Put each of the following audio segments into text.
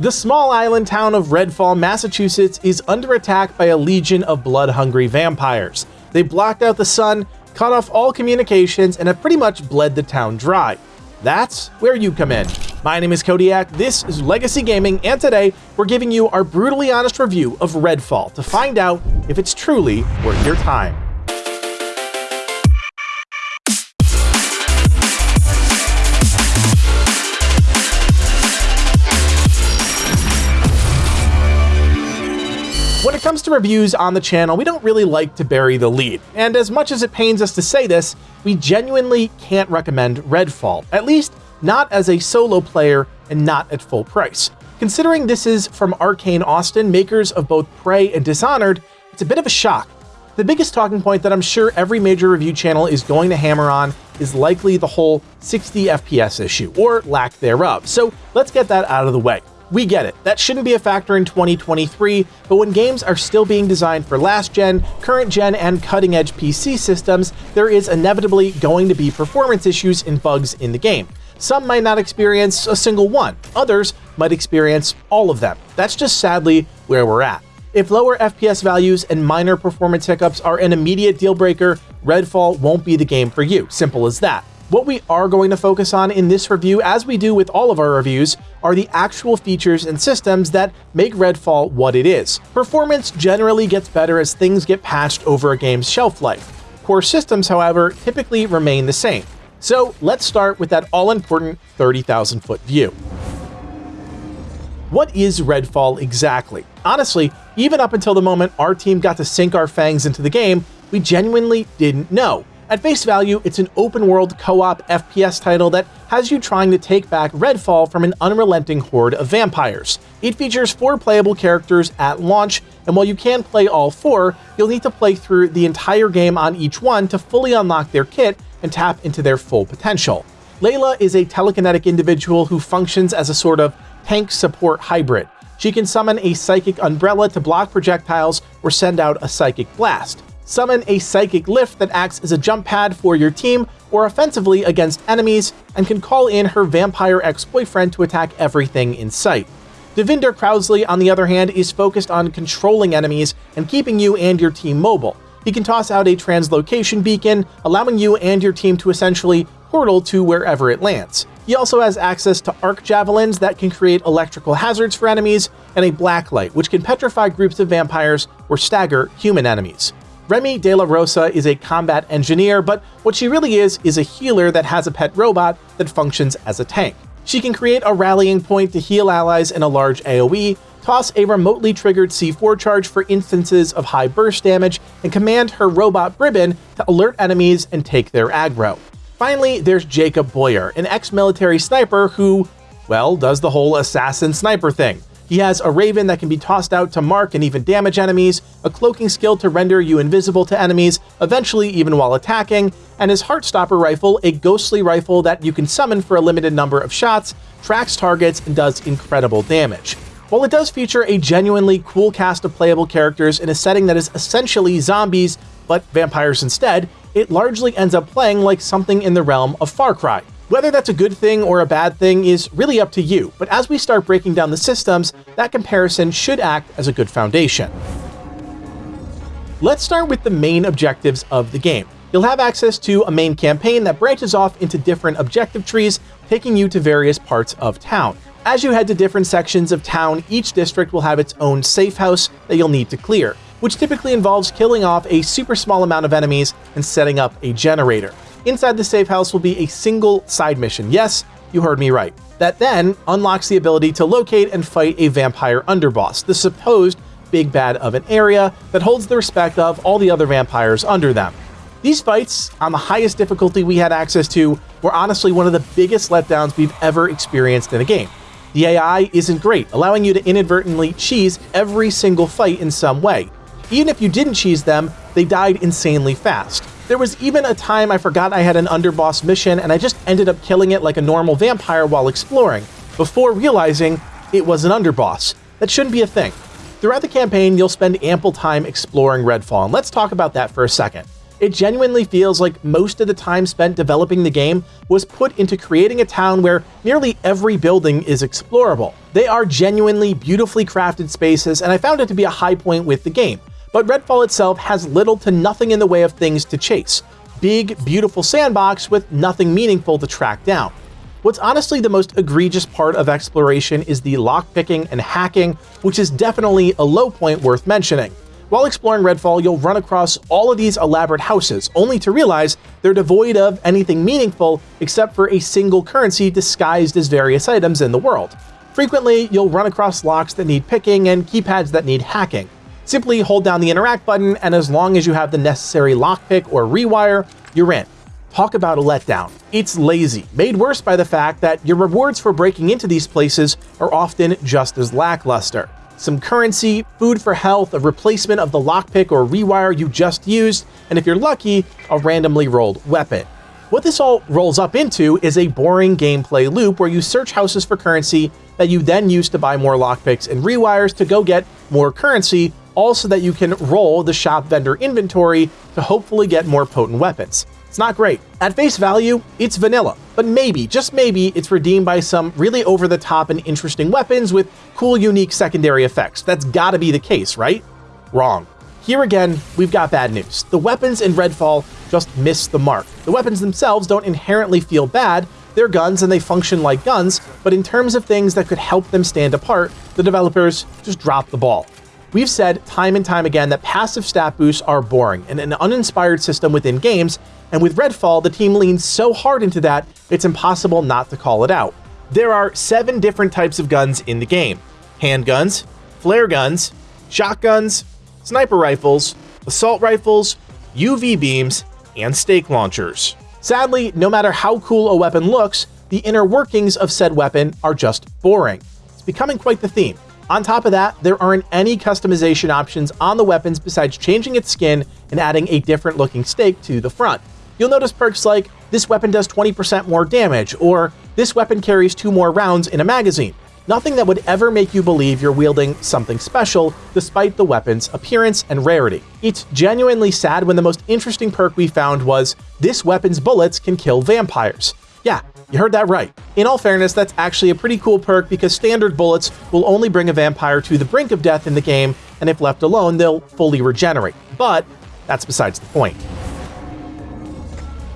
The small island town of Redfall, Massachusetts is under attack by a legion of blood-hungry vampires. They blocked out the sun, cut off all communications, and have pretty much bled the town dry. That's where you come in. My name is Kodiak, this is Legacy Gaming, and today we're giving you our brutally honest review of Redfall to find out if it's truly worth your time. Comes to reviews on the channel, we don't really like to bury the lead, and as much as it pains us to say this, we genuinely can't recommend Redfall, at least not as a solo player and not at full price. Considering this is from Arcane Austin, makers of both Prey and Dishonored, it's a bit of a shock. The biggest talking point that I'm sure every major review channel is going to hammer on is likely the whole 60 FPS issue, or lack thereof, so let's get that out of the way. We get it, that shouldn't be a factor in 2023, but when games are still being designed for last gen, current gen, and cutting edge PC systems, there is inevitably going to be performance issues and bugs in the game. Some might not experience a single one, others might experience all of them. That's just sadly where we're at. If lower FPS values and minor performance hiccups are an immediate deal breaker, Redfall won't be the game for you. Simple as that. What we are going to focus on in this review, as we do with all of our reviews, are the actual features and systems that make Redfall what it is. Performance generally gets better as things get patched over a game's shelf life. Core systems, however, typically remain the same. So let's start with that all-important 30,000 foot view. What is Redfall exactly? Honestly, even up until the moment our team got to sink our fangs into the game, we genuinely didn't know. At face value, it's an open-world co-op FPS title that has you trying to take back Redfall from an unrelenting horde of vampires. It features four playable characters at launch, and while you can play all four, you'll need to play through the entire game on each one to fully unlock their kit and tap into their full potential. Layla is a telekinetic individual who functions as a sort of tank support hybrid. She can summon a psychic umbrella to block projectiles or send out a psychic blast summon a Psychic Lift that acts as a jump pad for your team or offensively against enemies, and can call in her vampire ex-boyfriend to attack everything in sight. Devinder Crousley, on the other hand, is focused on controlling enemies and keeping you and your team mobile. He can toss out a translocation beacon, allowing you and your team to essentially portal to wherever it lands. He also has access to arc javelins that can create electrical hazards for enemies, and a black light, which can petrify groups of vampires or stagger human enemies. Remi De La Rosa is a combat engineer, but what she really is is a healer that has a pet robot that functions as a tank. She can create a rallying point to heal allies in a large AoE, toss a remotely triggered C4 charge for instances of high burst damage, and command her robot Bribón to alert enemies and take their aggro. Finally, there's Jacob Boyer, an ex-military sniper who, well, does the whole assassin sniper thing. He has a Raven that can be tossed out to mark and even damage enemies, a cloaking skill to render you invisible to enemies, eventually even while attacking, and his Heartstopper rifle, a ghostly rifle that you can summon for a limited number of shots, tracks targets, and does incredible damage. While it does feature a genuinely cool cast of playable characters in a setting that is essentially zombies, but vampires instead, it largely ends up playing like something in the realm of Far Cry. Whether that's a good thing or a bad thing is really up to you, but as we start breaking down the systems, that comparison should act as a good foundation. Let's start with the main objectives of the game. You'll have access to a main campaign that branches off into different objective trees, taking you to various parts of town. As you head to different sections of town, each district will have its own safe house that you'll need to clear, which typically involves killing off a super small amount of enemies and setting up a generator. Inside the safe house will be a single side mission. Yes, you heard me right. That then unlocks the ability to locate and fight a vampire underboss, the supposed big bad of an area that holds the respect of all the other vampires under them. These fights, on the highest difficulty we had access to, were honestly one of the biggest letdowns we've ever experienced in a game. The AI isn't great, allowing you to inadvertently cheese every single fight in some way. Even if you didn't cheese them, they died insanely fast. There was even a time I forgot I had an underboss mission and I just ended up killing it like a normal vampire while exploring, before realizing it was an underboss. That shouldn't be a thing. Throughout the campaign, you'll spend ample time exploring Redfall, and let's talk about that for a second. It genuinely feels like most of the time spent developing the game was put into creating a town where nearly every building is explorable. They are genuinely beautifully crafted spaces, and I found it to be a high point with the game. But Redfall itself has little to nothing in the way of things to chase. Big, beautiful sandbox with nothing meaningful to track down. What's honestly the most egregious part of exploration is the lockpicking and hacking, which is definitely a low point worth mentioning. While exploring Redfall, you'll run across all of these elaborate houses, only to realize they're devoid of anything meaningful except for a single currency disguised as various items in the world. Frequently, you'll run across locks that need picking and keypads that need hacking. Simply hold down the interact button, and as long as you have the necessary lockpick or rewire, you're in. Talk about a letdown. It's lazy, made worse by the fact that your rewards for breaking into these places are often just as lackluster some currency, food for health, a replacement of the lockpick or rewire you just used, and if you're lucky, a randomly rolled weapon. What this all rolls up into is a boring gameplay loop where you search houses for currency that you then use to buy more lockpicks and rewires to go get more currency, also that you can roll the shop vendor inventory to hopefully get more potent weapons. It's not great. At face value, it's vanilla, but maybe, just maybe, it's redeemed by some really over the top and interesting weapons with cool, unique secondary effects. That's gotta be the case, right? Wrong. Here again, we've got bad news. The weapons in Redfall just miss the mark. The weapons themselves don't inherently feel bad, they're guns and they function like guns, but in terms of things that could help them stand apart, the developers just dropped the ball. We've said time and time again that passive stat boosts are boring and an uninspired system within games, and with Redfall, the team leans so hard into that, it's impossible not to call it out. There are seven different types of guns in the game. Handguns, flare guns, shotguns, sniper rifles, assault rifles, UV beams, and stake launchers. Sadly, no matter how cool a weapon looks, the inner workings of said weapon are just boring. It's becoming quite the theme. On top of that, there aren't any customization options on the weapons besides changing its skin and adding a different looking stake to the front. You'll notice perks like, this weapon does 20% more damage, or this weapon carries two more rounds in a magazine. Nothing that would ever make you believe you're wielding something special, despite the weapon's appearance and rarity. It's genuinely sad when the most interesting perk we found was, this weapon's bullets can kill vampires. Yeah, you heard that right. In all fairness, that's actually a pretty cool perk because standard bullets will only bring a vampire to the brink of death in the game, and if left alone, they'll fully regenerate. But that's besides the point.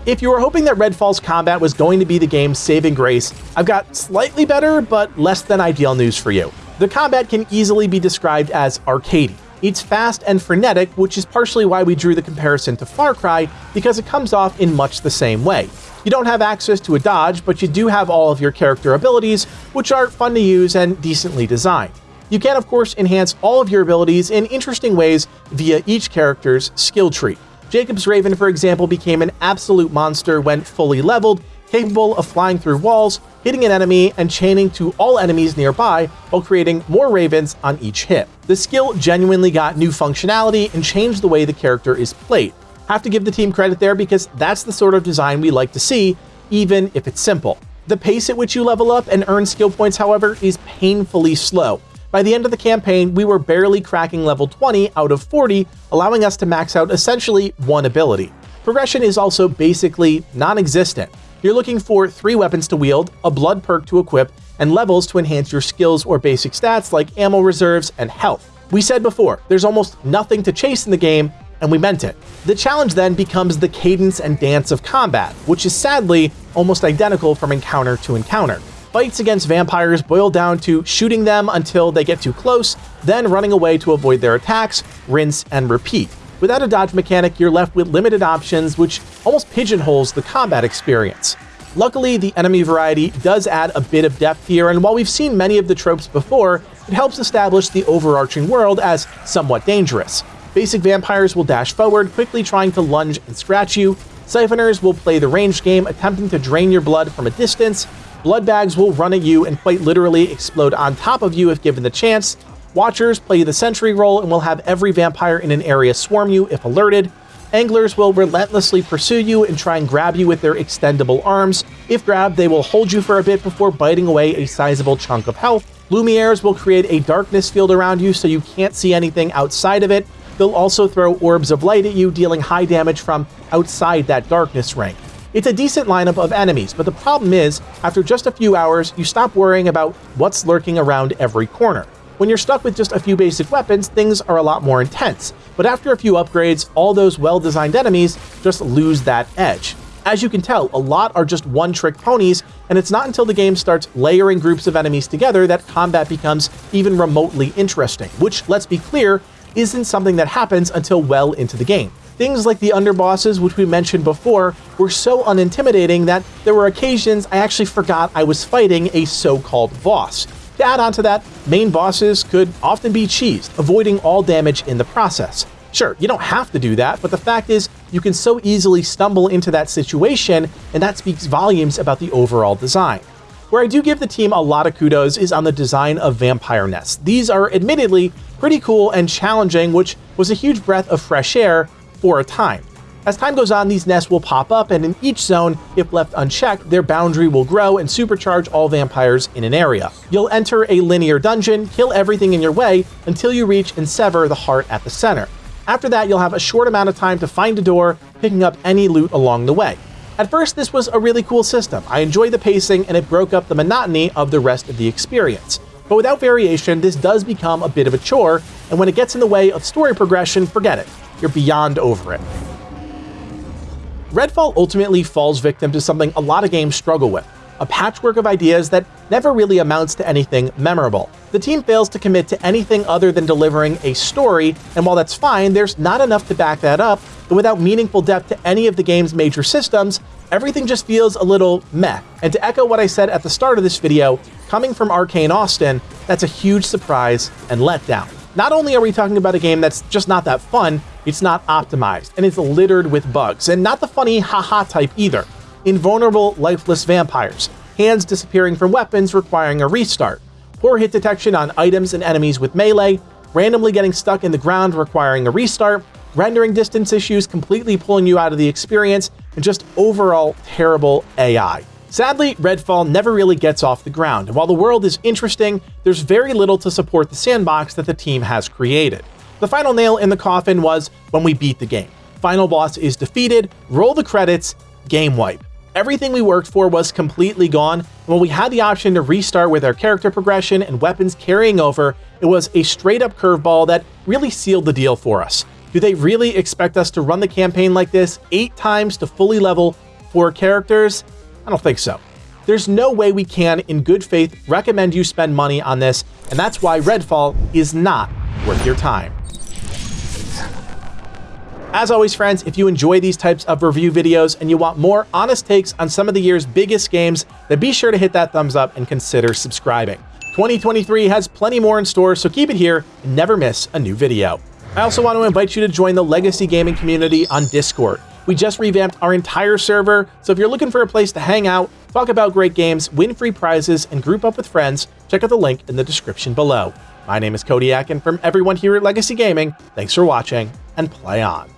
If you were hoping that Redfall's combat was going to be the game's saving grace, I've got slightly better but less than ideal news for you. The combat can easily be described as arcadey. It's fast and frenetic, which is partially why we drew the comparison to Far Cry, because it comes off in much the same way. You don't have access to a dodge, but you do have all of your character abilities, which are fun to use and decently designed. You can, of course, enhance all of your abilities in interesting ways via each character's skill tree. Jacob's Raven, for example, became an absolute monster when fully leveled, capable of flying through walls, hitting an enemy, and chaining to all enemies nearby while creating more ravens on each hit. The skill genuinely got new functionality and changed the way the character is played. Have to give the team credit there because that's the sort of design we like to see, even if it's simple. The pace at which you level up and earn skill points, however, is painfully slow. By the end of the campaign, we were barely cracking level 20 out of 40, allowing us to max out essentially one ability. Progression is also basically non-existent. You're looking for three weapons to wield, a blood perk to equip, and levels to enhance your skills or basic stats like ammo reserves and health. We said before, there's almost nothing to chase in the game, and we meant it. The challenge then becomes the cadence and dance of combat, which is sadly almost identical from encounter to encounter. Fights against vampires boil down to shooting them until they get too close, then running away to avoid their attacks, rinse, and repeat. Without a dodge mechanic, you're left with limited options, which almost pigeonholes the combat experience. Luckily, the enemy variety does add a bit of depth here, and while we've seen many of the tropes before, it helps establish the overarching world as somewhat dangerous. Basic vampires will dash forward, quickly trying to lunge and scratch you. Siphoners will play the ranged game, attempting to drain your blood from a distance. Blood bags will run at you and quite literally explode on top of you if given the chance. Watchers play the sentry role and will have every vampire in an area swarm you if alerted. Anglers will relentlessly pursue you and try and grab you with their extendable arms. If grabbed, they will hold you for a bit before biting away a sizable chunk of health. Lumieres will create a darkness field around you so you can't see anything outside of it, they'll also throw orbs of light at you, dealing high damage from outside that darkness ring. It's a decent lineup of enemies, but the problem is, after just a few hours, you stop worrying about what's lurking around every corner. When you're stuck with just a few basic weapons, things are a lot more intense, but after a few upgrades, all those well-designed enemies just lose that edge. As you can tell, a lot are just one-trick ponies, and it's not until the game starts layering groups of enemies together that combat becomes even remotely interesting, which, let's be clear, isn't something that happens until well into the game. Things like the underbosses, which we mentioned before, were so unintimidating that there were occasions I actually forgot I was fighting a so-called boss. To add on to that, main bosses could often be cheesed, avoiding all damage in the process. Sure, you don't have to do that, but the fact is, you can so easily stumble into that situation, and that speaks volumes about the overall design. Where I do give the team a lot of kudos is on the design of vampire nests. These are admittedly pretty cool and challenging, which was a huge breath of fresh air for a time. As time goes on, these nests will pop up, and in each zone, if left unchecked, their boundary will grow and supercharge all vampires in an area. You'll enter a linear dungeon, kill everything in your way until you reach and sever the heart at the center. After that, you'll have a short amount of time to find a door, picking up any loot along the way. At first, this was a really cool system. I enjoyed the pacing and it broke up the monotony of the rest of the experience. But without variation, this does become a bit of a chore, and when it gets in the way of story progression, forget it. You're beyond over it. Redfall ultimately falls victim to something a lot of games struggle with a patchwork of ideas that never really amounts to anything memorable. The team fails to commit to anything other than delivering a story, and while that's fine, there's not enough to back that up, and without meaningful depth to any of the game's major systems, everything just feels a little meh. And to echo what I said at the start of this video, coming from Arcane Austin, that's a huge surprise and letdown. Not only are we talking about a game that's just not that fun, it's not optimized, and it's littered with bugs, and not the funny haha type either. Invulnerable, lifeless vampires, hands disappearing from weapons requiring a restart, poor hit detection on items and enemies with melee, randomly getting stuck in the ground requiring a restart, rendering distance issues completely pulling you out of the experience, and just overall terrible AI. Sadly, Redfall never really gets off the ground, and while the world is interesting, there's very little to support the sandbox that the team has created. The final nail in the coffin was when we beat the game. Final boss is defeated, roll the credits, game wipe. Everything we worked for was completely gone, and when we had the option to restart with our character progression and weapons carrying over, it was a straight up curveball that really sealed the deal for us. Do they really expect us to run the campaign like this eight times to fully level four characters? I don't think so. There's no way we can, in good faith, recommend you spend money on this, and that's why Redfall is not worth your time. As always, friends, if you enjoy these types of review videos and you want more honest takes on some of the year's biggest games, then be sure to hit that thumbs up and consider subscribing. 2023 has plenty more in store, so keep it here and never miss a new video. I also want to invite you to join the Legacy Gaming community on Discord. We just revamped our entire server, so if you're looking for a place to hang out, talk about great games, win free prizes, and group up with friends, check out the link in the description below. My name is Kodiak, and from everyone here at Legacy Gaming, thanks for watching, and play on.